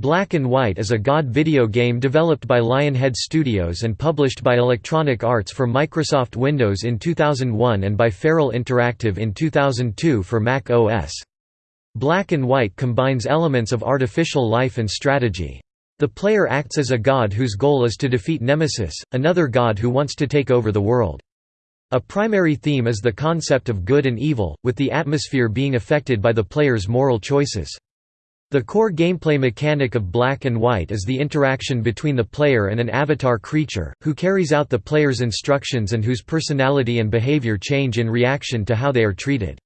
Black and White is a God video game developed by Lionhead Studios and published by Electronic Arts for Microsoft Windows in 2001 and by Feral Interactive in 2002 for Mac OS. Black and White combines elements of artificial life and strategy. The player acts as a god whose goal is to defeat Nemesis, another god who wants to take over the world. A primary theme is the concept of good and evil, with the atmosphere being affected by the player's moral choices. The core gameplay mechanic of Black and White is the interaction between the player and an avatar creature, who carries out the player's instructions and whose personality and behavior change in reaction to how they are treated.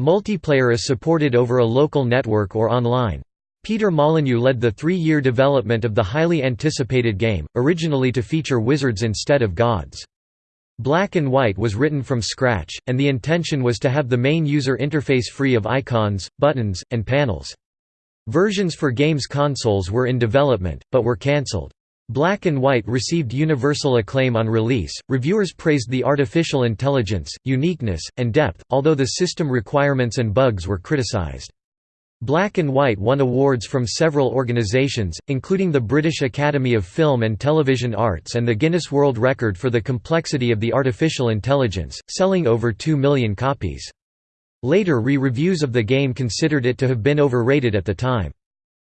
Multiplayer is supported over a local network or online. Peter Molyneux led the three-year development of the highly anticipated game, originally to feature wizards instead of gods. Black and White was written from scratch, and the intention was to have the main user interface free of icons, buttons, and panels. Versions for games consoles were in development, but were cancelled. Black and White received universal acclaim on release. Reviewers praised the artificial intelligence, uniqueness, and depth, although the system requirements and bugs were criticized. Black and White won awards from several organizations, including the British Academy of Film and Television Arts and the Guinness World Record for the complexity of the artificial intelligence, selling over 2 million copies. Later re-reviews of the game considered it to have been overrated at the time.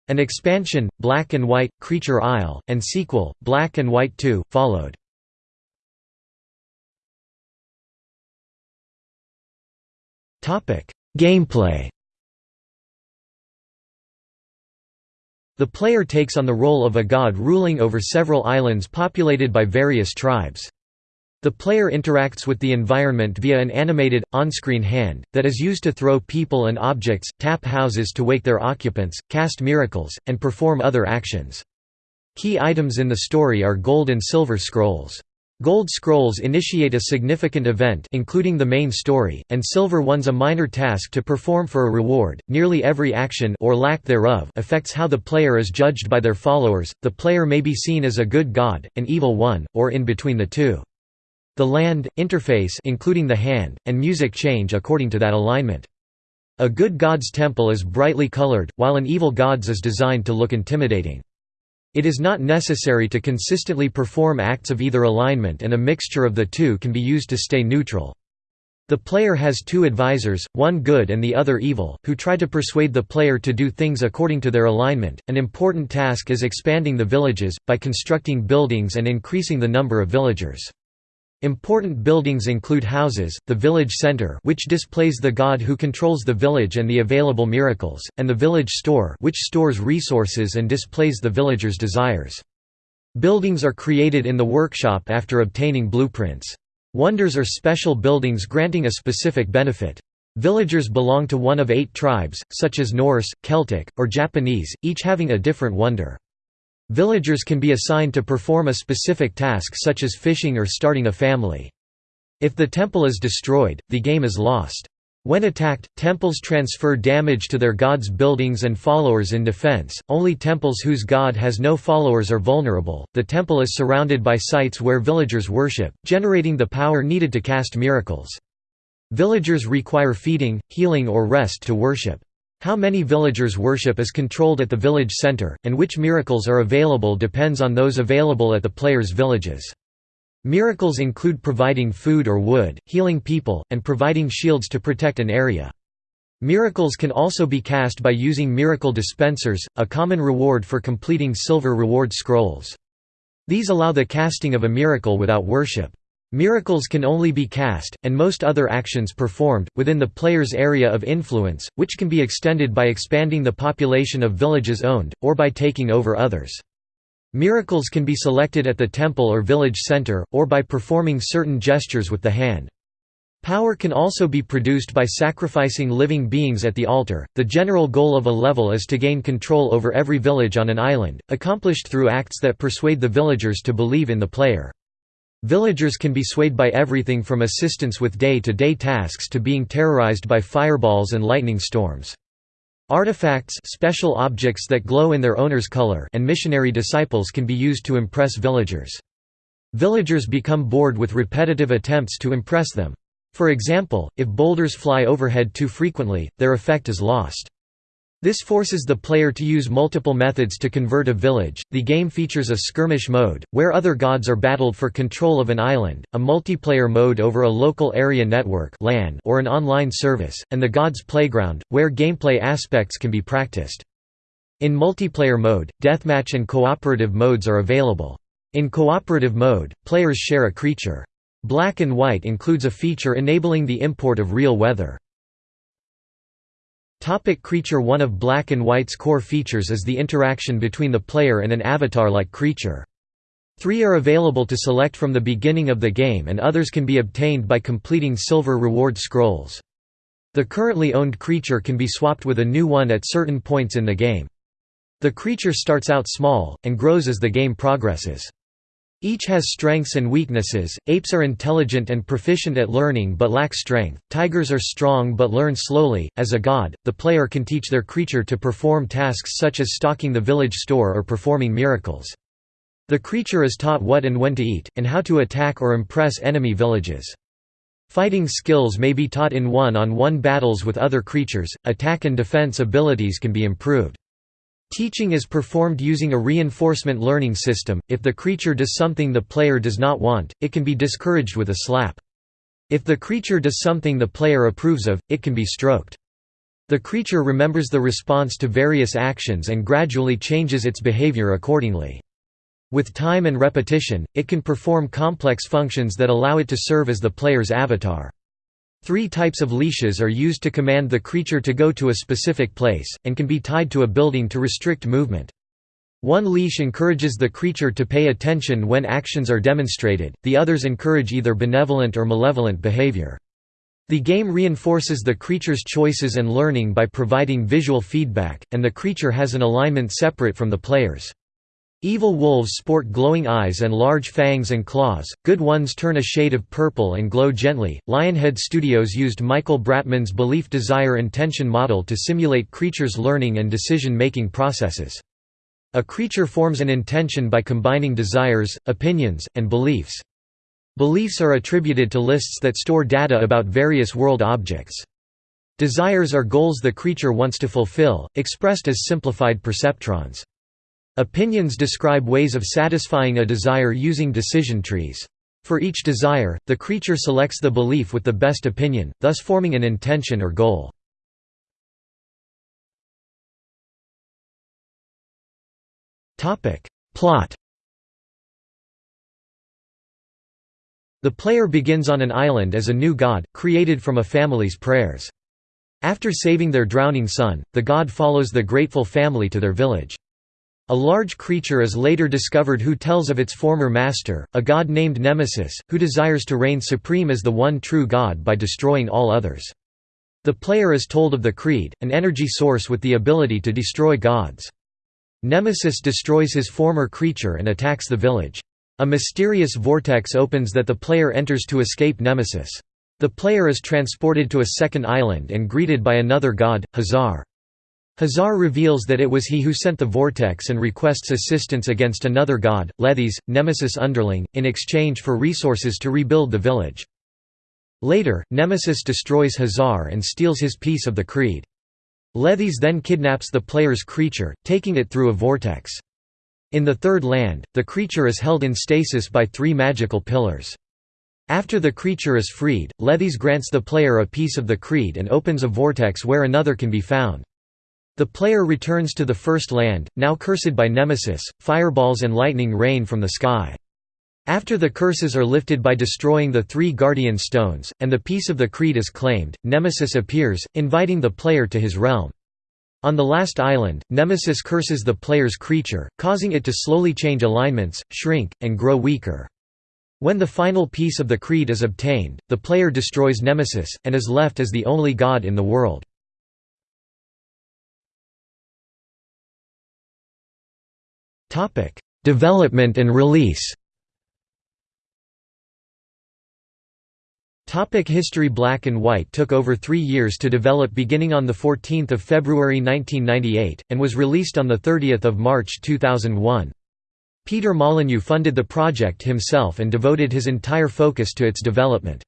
An expansion, Black and White, Creature Isle, and sequel, Black and White 2, followed. Gameplay The player takes on the role of a god ruling over several islands populated by various tribes. The player interacts with the environment via an animated, on-screen hand, that is used to throw people and objects, tap houses to wake their occupants, cast miracles, and perform other actions. Key items in the story are gold and silver scrolls. Gold scrolls initiate a significant event including the main story, and silver ones a minor task to perform for a reward. Nearly every action or lack thereof affects how the player is judged by their followers. The player may be seen as a good god, an evil one, or in between the two. The land, interface including the hand, and music change according to that alignment. A good god's temple is brightly colored, while an evil god's is designed to look intimidating. It is not necessary to consistently perform acts of either alignment and a mixture of the two can be used to stay neutral. The player has two advisors, one good and the other evil, who try to persuade the player to do things according to their alignment. An important task is expanding the villages, by constructing buildings and increasing the number of villagers. Important buildings include houses, the village center which displays the god who controls the village and the available miracles, and the village store which stores resources and displays the villagers' desires. Buildings are created in the workshop after obtaining blueprints. Wonders are special buildings granting a specific benefit. Villagers belong to one of eight tribes, such as Norse, Celtic, or Japanese, each having a different wonder. Villagers can be assigned to perform a specific task such as fishing or starting a family. If the temple is destroyed, the game is lost. When attacked, temples transfer damage to their god's buildings and followers in defense. Only temples whose god has no followers are vulnerable. The temple is surrounded by sites where villagers worship, generating the power needed to cast miracles. Villagers require feeding, healing, or rest to worship. How many villagers worship is controlled at the village center, and which miracles are available depends on those available at the player's villages. Miracles include providing food or wood, healing people, and providing shields to protect an area. Miracles can also be cast by using miracle dispensers, a common reward for completing silver reward scrolls. These allow the casting of a miracle without worship. Miracles can only be cast, and most other actions performed, within the player's area of influence, which can be extended by expanding the population of villages owned, or by taking over others. Miracles can be selected at the temple or village center, or by performing certain gestures with the hand. Power can also be produced by sacrificing living beings at the altar. The general goal of a level is to gain control over every village on an island, accomplished through acts that persuade the villagers to believe in the player. Villagers can be swayed by everything from assistance with day-to-day -day tasks to being terrorized by fireballs and lightning storms. Artifacts special objects that glow in their owner's color and missionary disciples can be used to impress villagers. Villagers become bored with repetitive attempts to impress them. For example, if boulders fly overhead too frequently, their effect is lost. This forces the player to use multiple methods to convert a village. The game features a skirmish mode, where other gods are battled for control of an island, a multiplayer mode over a local area network or an online service, and the Gods Playground, where gameplay aspects can be practiced. In multiplayer mode, deathmatch and cooperative modes are available. In cooperative mode, players share a creature. Black and White includes a feature enabling the import of real weather. Topic creature One of Black and White's core features is the interaction between the player and an avatar-like creature. Three are available to select from the beginning of the game and others can be obtained by completing silver reward scrolls. The currently owned creature can be swapped with a new one at certain points in the game. The creature starts out small, and grows as the game progresses. Each has strengths and weaknesses. Apes are intelligent and proficient at learning but lack strength. Tigers are strong but learn slowly. As a god, the player can teach their creature to perform tasks such as stocking the village store or performing miracles. The creature is taught what and when to eat, and how to attack or impress enemy villages. Fighting skills may be taught in one-on-one -on -one battles with other creatures, attack and defense abilities can be improved. Teaching is performed using a reinforcement learning system. If the creature does something the player does not want, it can be discouraged with a slap. If the creature does something the player approves of, it can be stroked. The creature remembers the response to various actions and gradually changes its behavior accordingly. With time and repetition, it can perform complex functions that allow it to serve as the player's avatar. Three types of leashes are used to command the creature to go to a specific place, and can be tied to a building to restrict movement. One leash encourages the creature to pay attention when actions are demonstrated, the others encourage either benevolent or malevolent behavior. The game reinforces the creature's choices and learning by providing visual feedback, and the creature has an alignment separate from the player's. Evil wolves sport glowing eyes and large fangs and claws, good ones turn a shade of purple and glow gently. Lionhead Studios used Michael Bratman's belief desire intention model to simulate creatures' learning and decision making processes. A creature forms an intention by combining desires, opinions, and beliefs. Beliefs are attributed to lists that store data about various world objects. Desires are goals the creature wants to fulfill, expressed as simplified perceptrons. Opinions describe ways of satisfying a desire using decision trees. For each desire, the creature selects the belief with the best opinion, thus forming an intention or goal. Plot The player begins on an island as a new god, created from a family's prayers. After saving their drowning son, the god follows the grateful family to their village. A large creature is later discovered who tells of its former master, a god named Nemesis, who desires to reign supreme as the one true god by destroying all others. The player is told of the Creed, an energy source with the ability to destroy gods. Nemesis destroys his former creature and attacks the village. A mysterious vortex opens that the player enters to escape Nemesis. The player is transported to a second island and greeted by another god, Khazar. Khazar reveals that it was he who sent the vortex and requests assistance against another god, Lethys, Nemesis' underling, in exchange for resources to rebuild the village. Later, Nemesis destroys Khazar and steals his piece of the creed. Lethys then kidnaps the player's creature, taking it through a vortex. In the Third Land, the creature is held in stasis by three magical pillars. After the creature is freed, Lethys grants the player a piece of the creed and opens a vortex where another can be found. The player returns to the First Land, now cursed by Nemesis, fireballs and lightning rain from the sky. After the curses are lifted by destroying the three Guardian Stones, and the piece of the Creed is claimed, Nemesis appears, inviting the player to his realm. On the last island, Nemesis curses the player's creature, causing it to slowly change alignments, shrink, and grow weaker. When the final piece of the Creed is obtained, the player destroys Nemesis, and is left as the only god in the world. Topic: Development and release. Topic history Black and White took over three years to develop beginning on 14 February 1998, and was released on 30 March 2001. Peter Molyneux funded the project himself and devoted his entire focus to its development.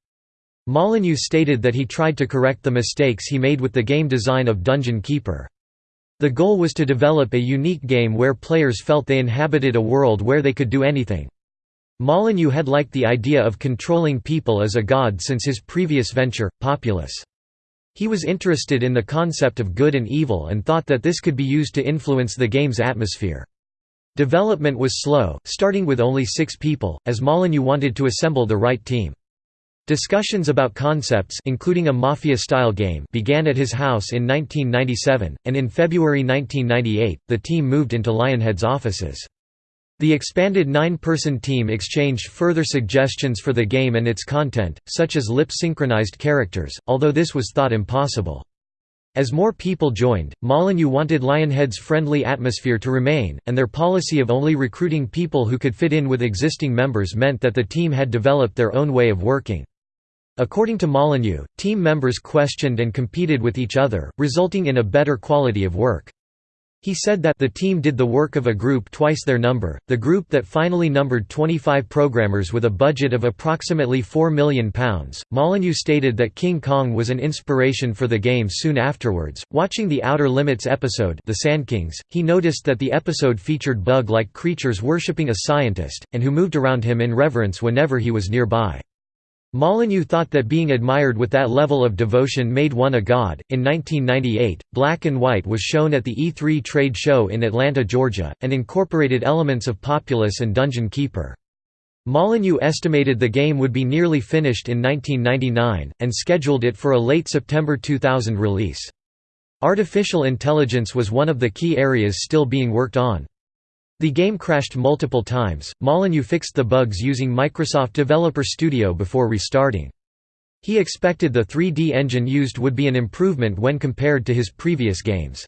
Molyneux stated that he tried to correct the mistakes he made with the game design of Dungeon Keeper. The goal was to develop a unique game where players felt they inhabited a world where they could do anything. Molyneux had liked the idea of controlling people as a god since his previous venture, Populous. He was interested in the concept of good and evil and thought that this could be used to influence the game's atmosphere. Development was slow, starting with only six people, as Molyneux wanted to assemble the right team. Discussions about concepts including a mafia-style game began at his house in 1997, and in February 1998, the team moved into Lionhead's offices. The expanded nine-person team exchanged further suggestions for the game and its content, such as lip-synchronized characters, although this was thought impossible. As more people joined, Molyneux wanted Lionhead's friendly atmosphere to remain, and their policy of only recruiting people who could fit in with existing members meant that the team had developed their own way of working. According to Molyneux, team members questioned and competed with each other, resulting in a better quality of work. He said that the team did the work of a group twice their number, the group that finally numbered 25 programmers with a budget of approximately £4 million. Molyneux stated that King Kong was an inspiration for the game soon afterwards. Watching the Outer Limits episode, The Sand Kings, he noticed that the episode featured bug like creatures worshipping a scientist, and who moved around him in reverence whenever he was nearby. Molyneux thought that being admired with that level of devotion made one a god. In 1998, Black and White was shown at the E3 trade show in Atlanta, Georgia, and incorporated elements of Populous and Dungeon Keeper. Molyneux estimated the game would be nearly finished in 1999, and scheduled it for a late September 2000 release. Artificial intelligence was one of the key areas still being worked on. The game crashed multiple times. Molyneux fixed the bugs using Microsoft Developer Studio before restarting. He expected the 3D engine used would be an improvement when compared to his previous games.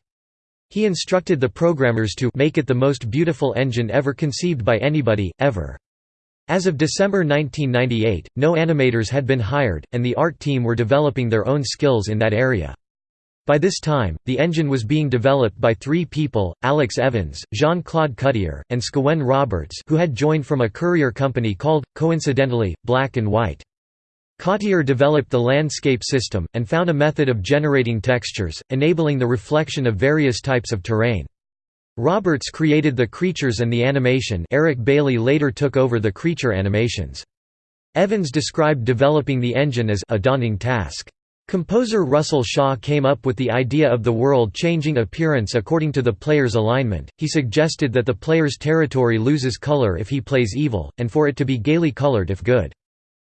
He instructed the programmers to make it the most beautiful engine ever conceived by anybody, ever. As of December 1998, no animators had been hired, and the art team were developing their own skills in that area. By this time, the engine was being developed by three people, Alex Evans, Jean-Claude Cottier, and Scawen Roberts who had joined from a courier company called, coincidentally, Black and White. Cottier developed the landscape system, and found a method of generating textures, enabling the reflection of various types of terrain. Roberts created the creatures and the animation Eric Bailey later took over the creature animations. Evans described developing the engine as a daunting task. Composer Russell Shaw came up with the idea of the world changing appearance according to the player's alignment. He suggested that the player's territory loses color if he plays evil, and for it to be gaily colored if good.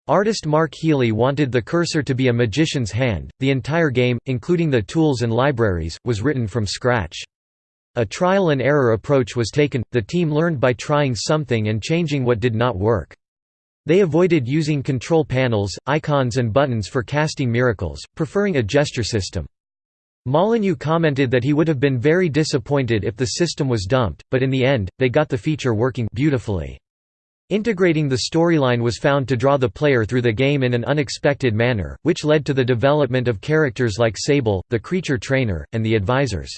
Artist Mark Healey wanted the cursor to be a magician's hand. The entire game, including the tools and libraries, was written from scratch. A trial and error approach was taken, the team learned by trying something and changing what did not work. They avoided using control panels, icons and buttons for casting miracles, preferring a gesture system. Molyneux commented that he would have been very disappointed if the system was dumped, but in the end, they got the feature working beautifully. Integrating the storyline was found to draw the player through the game in an unexpected manner, which led to the development of characters like Sable, the creature trainer, and the advisors.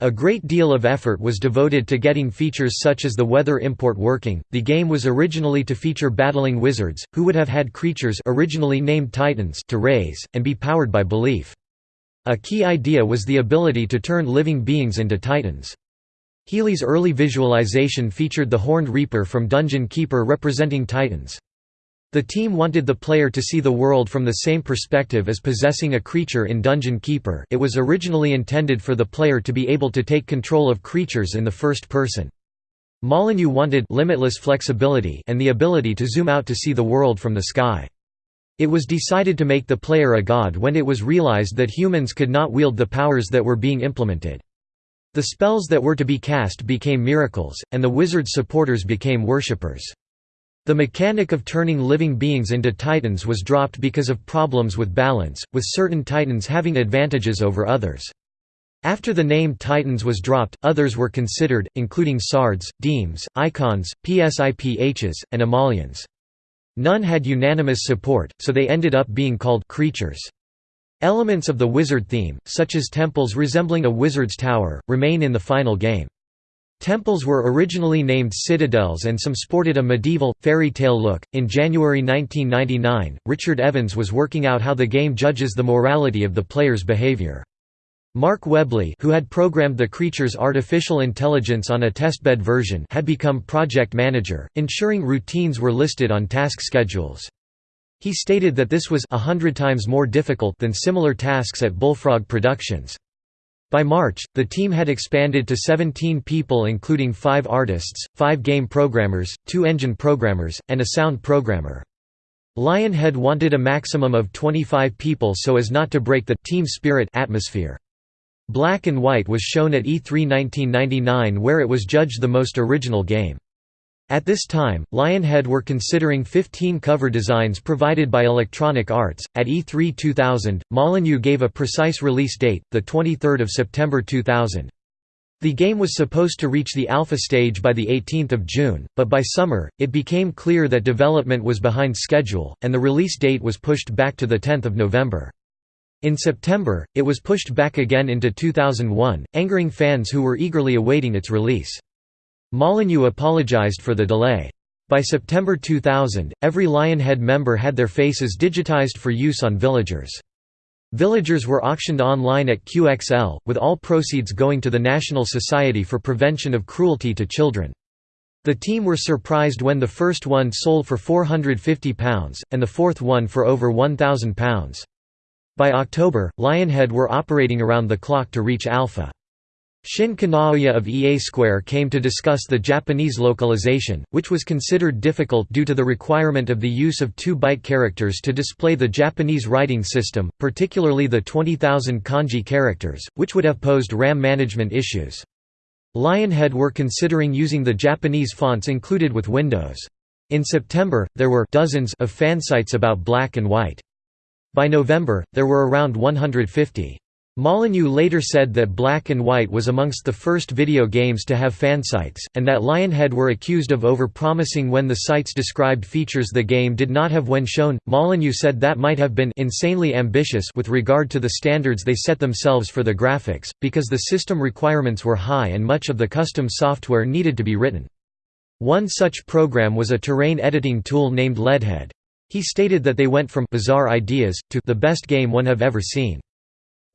A great deal of effort was devoted to getting features such as the weather import working. The game was originally to feature battling wizards, who would have had creatures originally named Titans to raise, and be powered by belief. A key idea was the ability to turn living beings into Titans. Healey's early visualization featured the Horned Reaper from Dungeon Keeper representing Titans. The team wanted the player to see the world from the same perspective as possessing a creature in Dungeon Keeper it was originally intended for the player to be able to take control of creatures in the first person. Molyneux wanted limitless flexibility and the ability to zoom out to see the world from the sky. It was decided to make the player a god when it was realized that humans could not wield the powers that were being implemented. The spells that were to be cast became miracles, and the wizard's supporters became worshippers. The mechanic of turning living beings into titans was dropped because of problems with balance, with certain titans having advantages over others. After the name Titans was dropped, others were considered, including Sards, Deems, Icons, Psiphs, and Emollions. None had unanimous support, so they ended up being called creatures. Elements of the wizard theme, such as temples resembling a wizard's tower, remain in the final game. Temples were originally named citadels and some sported a medieval, fairy tale look. In January 1999, Richard Evans was working out how the game judges the morality of the player's behavior. Mark Webley who had programmed the creature's artificial intelligence on a testbed version had become project manager, ensuring routines were listed on task schedules. He stated that this was a hundred times more difficult than similar tasks at Bullfrog Productions. By March, the team had expanded to 17 people including 5 artists, 5 game programmers, 2 engine programmers, and a sound programmer. Lionhead wanted a maximum of 25 people so as not to break the team spirit atmosphere. Black and White was shown at E3 1999 where it was judged the most original game. At this time, Lionhead were considering 15 cover designs provided by Electronic Arts. At E3 2000, Molyneux gave a precise release date, the 23rd of September 2000. The game was supposed to reach the alpha stage by the 18th of June, but by summer, it became clear that development was behind schedule, and the release date was pushed back to the 10th of November. In September, it was pushed back again into 2001, angering fans who were eagerly awaiting its release. Molyneux apologized for the delay. By September 2000, every Lionhead member had their faces digitized for use on Villagers. Villagers were auctioned online at QXL, with all proceeds going to the National Society for Prevention of Cruelty to Children. The team were surprised when the first one sold for £450, and the fourth one for over £1,000. By October, Lionhead were operating around the clock to reach alpha. Shin Kanaoya of EA Square came to discuss the Japanese localization, which was considered difficult due to the requirement of the use of 2-byte characters to display the Japanese writing system, particularly the 20,000 kanji characters, which would have posed RAM management issues. Lionhead were considering using the Japanese fonts included with Windows. In September, there were dozens of fansites about black and white. By November, there were around 150. Molyneux later said that Black and White was amongst the first video games to have fansites, and that Lionhead were accused of over-promising when the sites described features the game did not have when shown. Molyneux said that might have been insanely ambitious with regard to the standards they set themselves for the graphics, because the system requirements were high and much of the custom software needed to be written. One such program was a terrain editing tool named Leadhead. He stated that they went from bizarre ideas to the best game one have ever seen.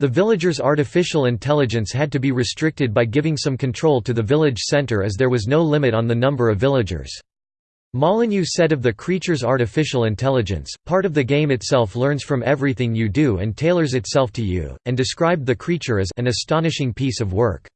The villagers' artificial intelligence had to be restricted by giving some control to the village center as there was no limit on the number of villagers. Molyneux said of the creature's artificial intelligence, part of the game itself learns from everything you do and tailors itself to you, and described the creature as an astonishing piece of work.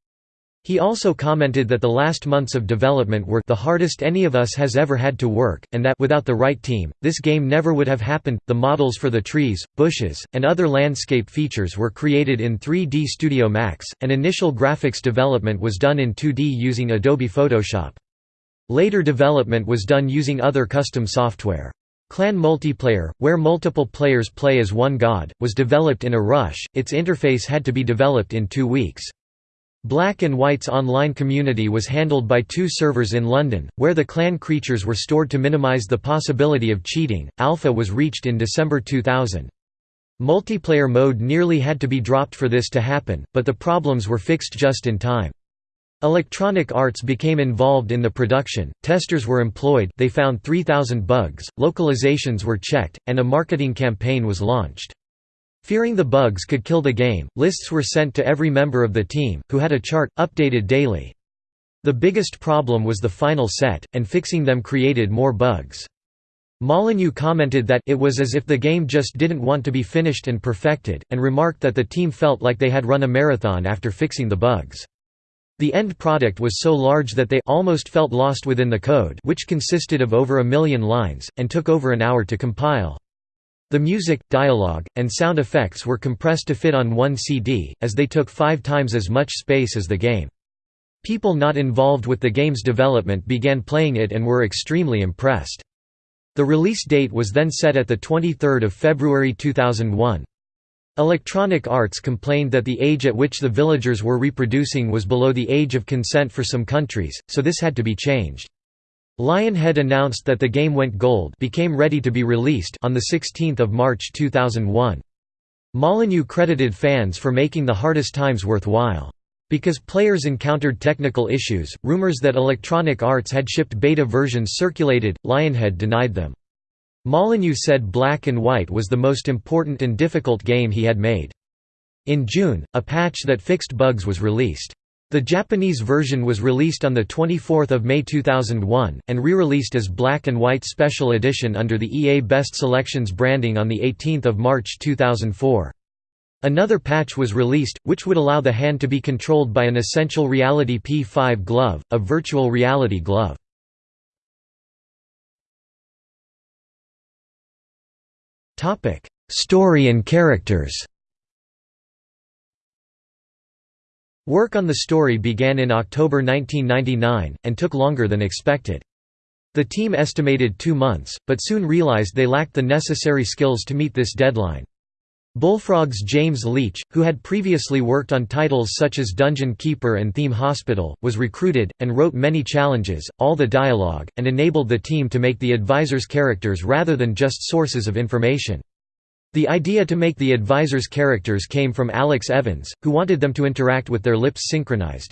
He also commented that the last months of development were the hardest any of us has ever had to work, and that without the right team, this game never would have happened. The models for the trees, bushes, and other landscape features were created in 3D Studio Max, and initial graphics development was done in 2D using Adobe Photoshop. Later development was done using other custom software. Clan multiplayer, where multiple players play as one god, was developed in a rush, its interface had to be developed in two weeks. Black and White's online community was handled by two servers in London, where the clan creatures were stored to minimize the possibility of cheating. Alpha was reached in December 2000. Multiplayer mode nearly had to be dropped for this to happen, but the problems were fixed just in time. Electronic Arts became involved in the production, testers were employed they found 3,000 bugs, localizations were checked, and a marketing campaign was launched. Fearing the bugs could kill the game, lists were sent to every member of the team, who had a chart, updated daily. The biggest problem was the final set, and fixing them created more bugs. Molyneux commented that it was as if the game just didn't want to be finished and perfected, and remarked that the team felt like they had run a marathon after fixing the bugs. The end product was so large that they almost felt lost within the code which consisted of over a million lines, and took over an hour to compile. The music, dialogue, and sound effects were compressed to fit on one CD, as they took five times as much space as the game. People not involved with the game's development began playing it and were extremely impressed. The release date was then set at 23 February 2001. Electronic Arts complained that the age at which the villagers were reproducing was below the age of consent for some countries, so this had to be changed. Lionhead announced that the game went gold became ready to be released on 16 March 2001. Molyneux credited fans for making the hardest times worthwhile. Because players encountered technical issues, rumors that Electronic Arts had shipped beta versions circulated, Lionhead denied them. Molyneux said Black and White was the most important and difficult game he had made. In June, a patch that fixed bugs was released. The Japanese version was released on 24 May 2001, and re-released as Black and White Special Edition under the EA Best Selections branding on 18 March 2004. Another patch was released, which would allow the hand to be controlled by an Essential Reality P5 glove, a virtual reality glove. Story and characters Work on the story began in October 1999, and took longer than expected. The team estimated two months, but soon realized they lacked the necessary skills to meet this deadline. Bullfrog's James Leach, who had previously worked on titles such as Dungeon Keeper and Theme Hospital, was recruited, and wrote many challenges, all the dialogue, and enabled the team to make the advisors characters rather than just sources of information. The idea to make the advisors characters came from Alex Evans, who wanted them to interact with their lips synchronized.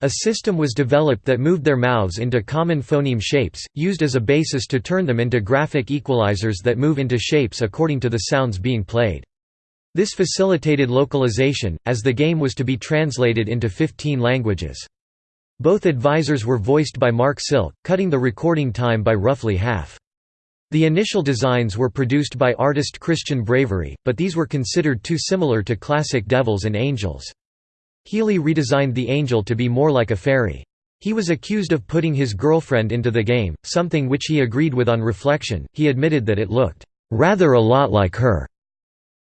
A system was developed that moved their mouths into common phoneme shapes, used as a basis to turn them into graphic equalizers that move into shapes according to the sounds being played. This facilitated localization, as the game was to be translated into 15 languages. Both advisors were voiced by Mark Silk, cutting the recording time by roughly half. The initial designs were produced by artist Christian Bravery, but these were considered too similar to classic Devils and Angels. Healey redesigned the angel to be more like a fairy. He was accused of putting his girlfriend into the game, something which he agreed with on reflection, he admitted that it looked, "...rather a lot like her."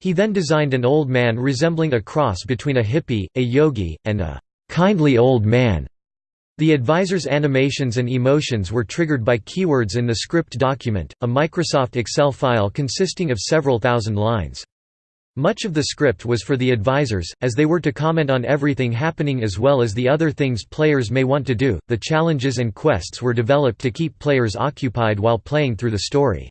He then designed an old man resembling a cross between a hippie, a yogi, and a "...kindly old man." The advisor's animations and emotions were triggered by keywords in the script document, a Microsoft Excel file consisting of several thousand lines. Much of the script was for the advisors, as they were to comment on everything happening as well as the other things players may want to do. The challenges and quests were developed to keep players occupied while playing through the story.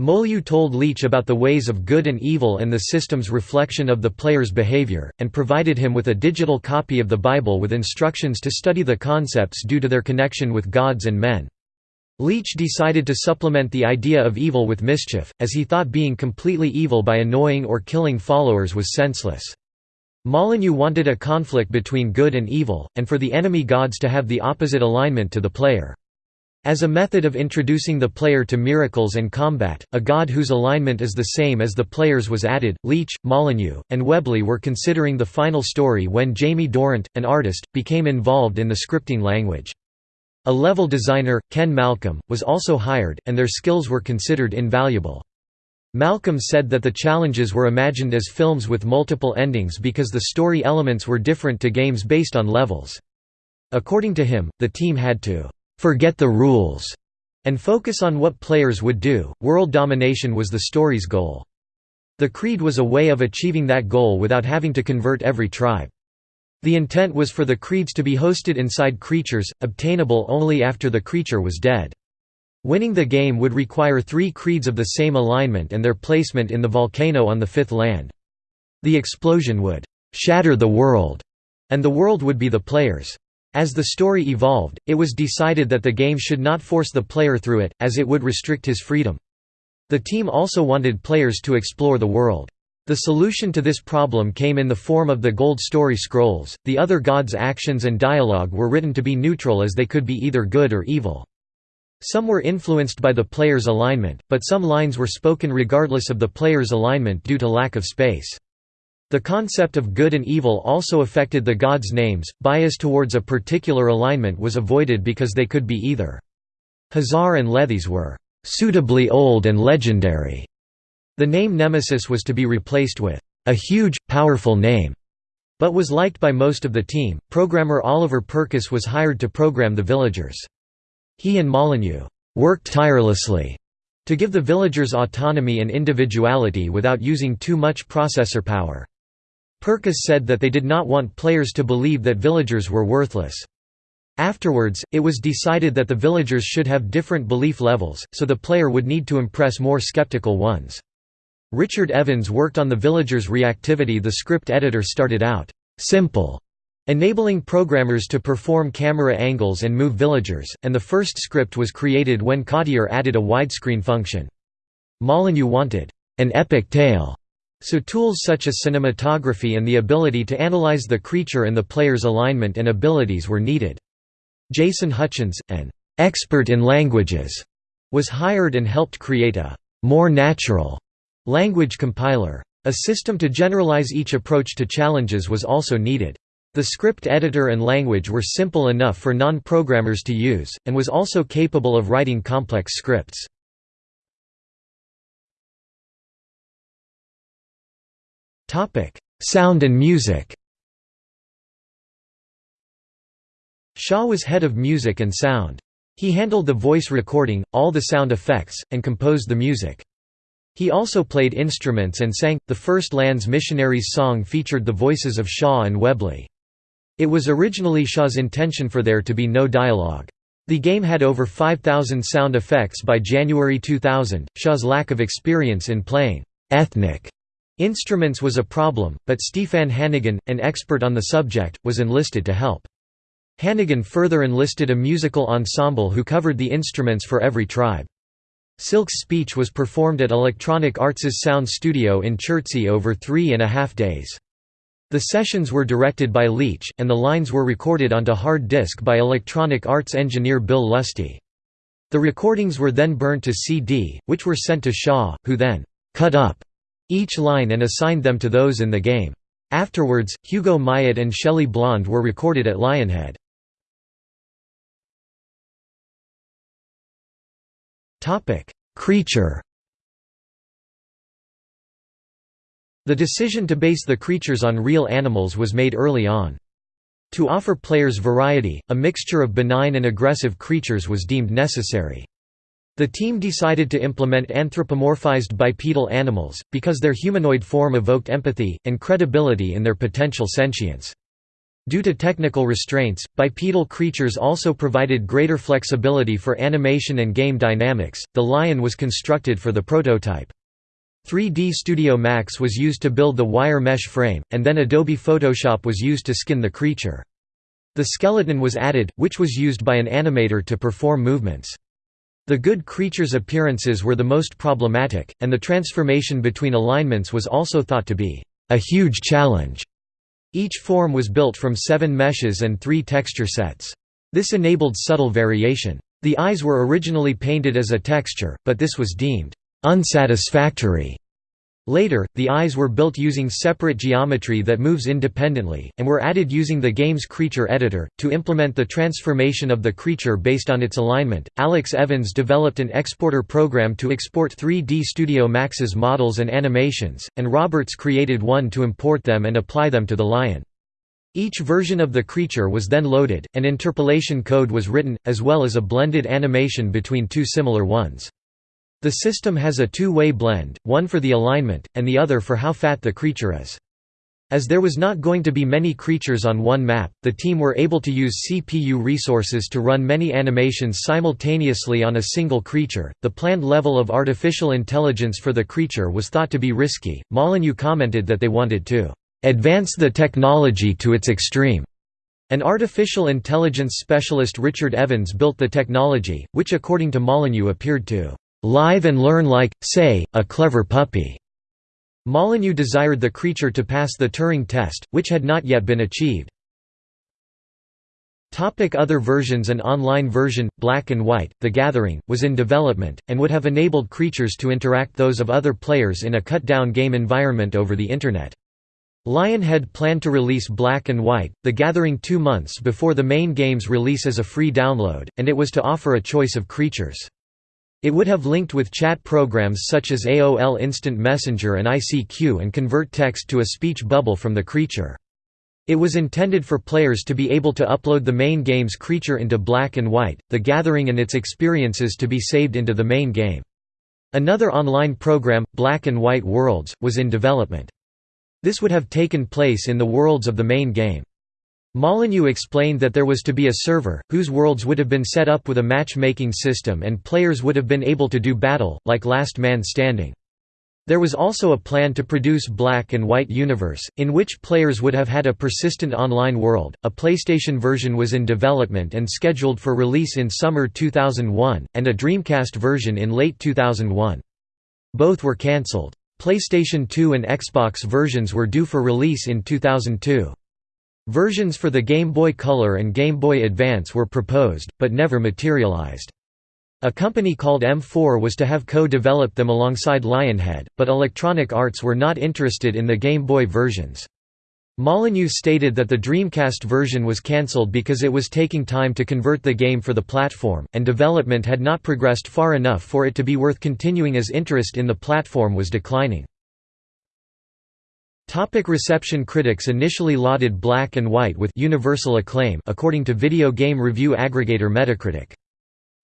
Molyneux told Leach about the ways of good and evil and the system's reflection of the player's behavior, and provided him with a digital copy of the Bible with instructions to study the concepts due to their connection with gods and men. Leach decided to supplement the idea of evil with mischief, as he thought being completely evil by annoying or killing followers was senseless. Molyneux wanted a conflict between good and evil, and for the enemy gods to have the opposite alignment to the player. As a method of introducing the player to miracles and combat, a god whose alignment is the same as the player's was added. Leach, Molyneux, and Webley were considering the final story when Jamie Dorrant, an artist, became involved in the scripting language. A level designer, Ken Malcolm, was also hired, and their skills were considered invaluable. Malcolm said that the challenges were imagined as films with multiple endings because the story elements were different to games based on levels. According to him, the team had to forget the rules, and focus on what players would do. World domination was the story's goal. The Creed was a way of achieving that goal without having to convert every tribe. The intent was for the creeds to be hosted inside creatures, obtainable only after the creature was dead. Winning the game would require three creeds of the same alignment and their placement in the volcano on the fifth land. The explosion would «shatter the world», and the world would be the players. As the story evolved, it was decided that the game should not force the player through it, as it would restrict his freedom. The team also wanted players to explore the world. The solution to this problem came in the form of the Gold Story Scrolls. The other gods' actions and dialogue were written to be neutral as they could be either good or evil. Some were influenced by the player's alignment, but some lines were spoken regardless of the player's alignment due to lack of space. The concept of good and evil also affected the gods' names, bias towards a particular alignment was avoided because they could be either. Khazar and Lethys were «suitably old and legendary». The name Nemesis was to be replaced with «a huge, powerful name», but was liked by most of the team. Programmer Oliver Purkis was hired to program the villagers. He and Molyneux «worked tirelessly» to give the villagers autonomy and individuality without using too much processor power. Purkis said that they did not want players to believe that villagers were worthless. Afterwards, it was decided that the villagers should have different belief levels, so the player would need to impress more skeptical ones. Richard Evans worked on the villagers' reactivity the script editor started out, "...simple", enabling programmers to perform camera angles and move villagers, and the first script was created when Cottier added a widescreen function. Molyneux wanted, "...an epic tale", So tools such as cinematography and the ability to analyze the creature and the player's alignment and abilities were needed. Jason Hutchins, an expert in languages, was hired and helped create a more natural language compiler. A system to generalize each approach to challenges was also needed. The script editor and language were simple enough for non-programmers to use, and was also capable of writing complex scripts. Topic: Sound and music. Shaw was head of music and sound. He handled the voice recording, all the sound effects, and composed the music. He also played instruments and sang. The first Lands Missionaries song featured the voices of Shaw and Webley. It was originally Shaw's intention for there to be no dialogue. The game had over 5,000 sound effects by January 2000. Shaw's lack of experience in playing ethnic Instruments was a problem, but Stefan Hannigan, an expert on the subject, was enlisted to help. Hannigan further enlisted a musical ensemble who covered the instruments for every tribe. Silk's speech was performed at Electronic Arts' sound studio in Chertsey over three and a half days. The sessions were directed by Leach, and the lines were recorded onto hard disk by Electronic Arts engineer Bill Lusty. The recordings were then burnt to CD, which were sent to Shaw, who then cut up each line and assigned them to those in the game. Afterwards, Hugo Myatt and Shelley Blond were recorded at Lionhead. Creature The decision to base the creatures on real animals was made early on. To offer players variety, a mixture of benign and aggressive creatures was deemed necessary. The team decided to implement anthropomorphized bipedal animals, because their humanoid form evoked empathy, and credibility in their potential sentience. Due to technical restraints, bipedal creatures also provided greater flexibility for animation and game dynamics. The lion was constructed for the prototype. 3D Studio Max was used to build the wire mesh frame, and then Adobe Photoshop was used to skin the creature. The skeleton was added, which was used by an animator to perform movements. The good creature's appearances were the most problematic, and the transformation between alignments was also thought to be a huge challenge. Each form was built from seven meshes and three texture sets. This enabled subtle variation. The eyes were originally painted as a texture, but this was deemed unsatisfactory Later, the eyes were built using separate geometry that moves independently, and were added using the game's creature editor. To implement the transformation of the creature based on its alignment, Alex Evans developed an exporter program to export 3D Studio Max's models and animations, and Roberts created one to import them and apply them to the lion. Each version of the creature was then loaded, and interpolation code was written, as well as a blended animation between two similar ones. The system has a two-way blend, one for the alignment, and the other for how fat the creature is. As there was not going to be many creatures on one map, the team were able to use CPU resources to run many animations simultaneously on a single creature. The planned level of artificial intelligence for the creature was thought to be risky. Molyneux commented that they wanted to advance the technology to its extreme. An artificial intelligence specialist Richard Evans built the technology, which according to Molyneux appeared to live and learn like, say, a clever puppy." Molyneux desired the creature to pass the Turing test, which had not yet been achieved. Other versions An online version, Black and White, The Gathering, was in development, and would have enabled creatures to interact those of other players in a cut-down game environment over the Internet. Lionhead planned to release Black and White, The Gathering two months before the main game's release as a free download, and it was to offer a choice of creatures. It would have linked with chat programs such as AOL Instant Messenger and ICQ and convert text to a speech bubble from the creature. It was intended for players to be able to upload the main game's creature into black and white, the gathering and its experiences to be saved into the main game. Another online program, Black and White Worlds, was in development. This would have taken place in the worlds of the main game. Molyneux explained that there was to be a server, whose worlds would have been set up with a matchmaking system and players would have been able to do battle, like Last Man Standing. There was also a plan to produce Black and White Universe, in which players would have had a persistent online world. A PlayStation version was in development and scheduled for release in summer 2001, and a Dreamcast version in late 2001. Both were cancelled. PlayStation 2 and Xbox versions were due for release in 2002. Versions for the Game Boy Color and Game Boy Advance were proposed, but never materialized. A company called M4 was to have co-developed them alongside Lionhead, but Electronic Arts were not interested in the Game Boy versions. Molyneux stated that the Dreamcast version was cancelled because it was taking time to convert the game for the platform, and development had not progressed far enough for it to be worth continuing as interest in the platform was declining. Topic reception Critics initially lauded Black and White with universal acclaim according to video game review aggregator Metacritic.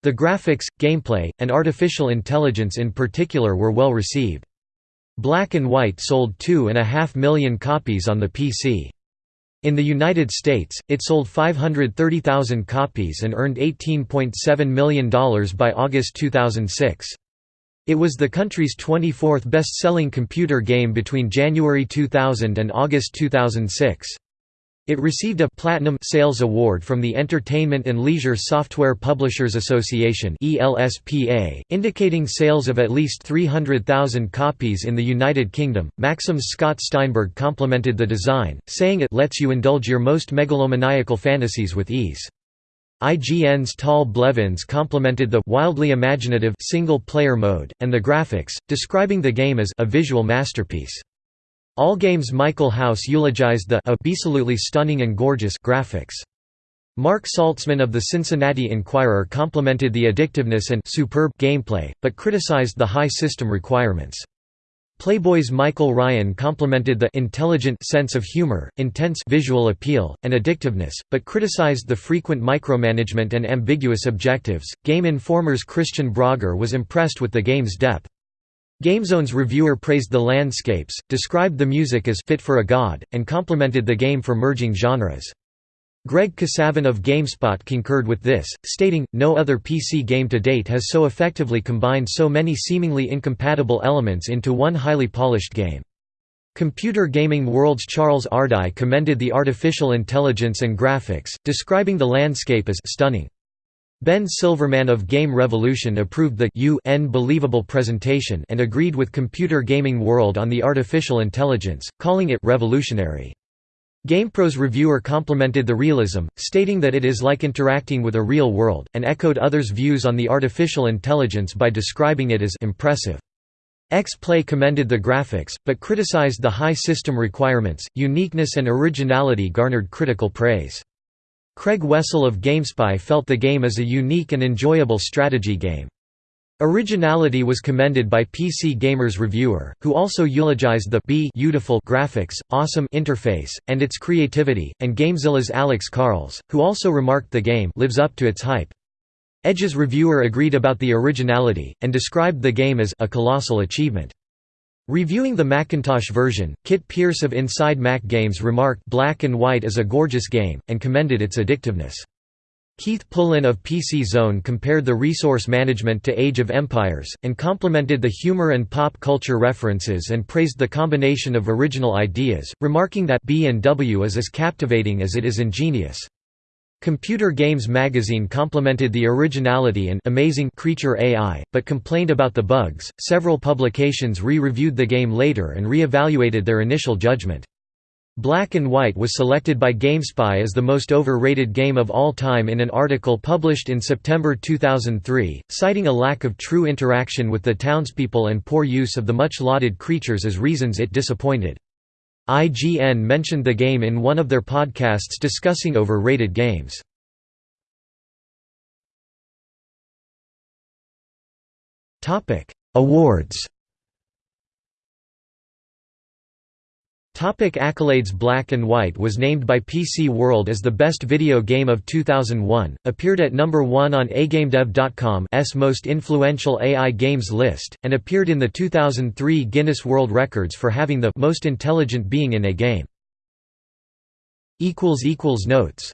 The graphics, gameplay, and artificial intelligence in particular were well received. Black and White sold 2.5 million copies on the PC. In the United States, it sold 530,000 copies and earned $18.7 million by August 2006. It was the country's 24th best-selling computer game between January 2000 and August 2006. It received a Platinum Sales Award from the Entertainment and Leisure Software Publishers Association indicating sales of at least 300,000 copies in the United Kingdom. Maxim's Scott Steinberg complimented the design, saying it lets you indulge your most megalomaniacal fantasies with ease. IGN's Tal Blevins complimented the wildly imaginative single-player mode, and the graphics, describing the game as a visual masterpiece. Allgame's Michael House eulogized the absolutely stunning and gorgeous graphics. Marc Saltzman of the Cincinnati Enquirer complimented the addictiveness and superb gameplay, but criticized the high system requirements. Playboy's Michael Ryan complimented the intelligent sense of humor, intense visual appeal, and addictiveness, but criticized the frequent micromanagement and ambiguous objectives. Game Informer's Kristian Brogger was impressed with the game's depth. GameZone's reviewer praised the landscapes, described the music as fit for a god, and complimented the game for merging genres. Greg Kasavin of GameSpot concurred with this, stating, no other PC game to date has so effectively combined so many seemingly incompatible elements into one highly polished game. Computer Gaming World's Charles Ardai commended the artificial intelligence and graphics, describing the landscape as stunning. Ben Silverman of Game Revolution approved the UN believable presentation and agreed with Computer Gaming World on the artificial intelligence, calling it revolutionary. GamePro's reviewer complimented the realism, stating that it is like interacting with a real world, and echoed others' views on the artificial intelligence by describing it as impressive. X-Play commended the graphics, but criticized the high system requirements, uniqueness and originality garnered critical praise. Craig Wessel of GameSpy felt the game as a unique and enjoyable strategy game. Originality was commended by PC Gamer's reviewer, who also eulogized the beautiful graphics, awesome interface, and its creativity, and Gamezilla's Alex Carles, who also remarked the game lives up to its hype. Edge's reviewer agreed about the originality, and described the game as a colossal achievement. Reviewing the Macintosh version, Kit Pierce of Inside Mac Games remarked Black and White is a gorgeous game, and commended its addictiveness. Keith Pullen of PC Zone compared the resource management to Age of Empires, and complimented the humor and pop culture references and praised the combination of original ideas, remarking that B&W is as captivating as it is ingenious. Computer Games magazine complimented the originality and amazing creature AI, but complained about the bugs. Several publications re-reviewed the game later and re-evaluated their initial judgment. Black and White was selected by GameSpy as the most overrated game of all time in an article published in September 2003, citing a lack of true interaction with the townspeople and poor use of the much-lauded creatures as reasons it disappointed. IGN mentioned the game in one of their podcasts discussing overrated games. Awards Topic accolades Black and White was named by PC World as the best video game of 2001, appeared at number 1 on AIGameDev.com's most influential AI games list, and appeared in the 2003 Guinness World Records for having the most intelligent being in a game. Notes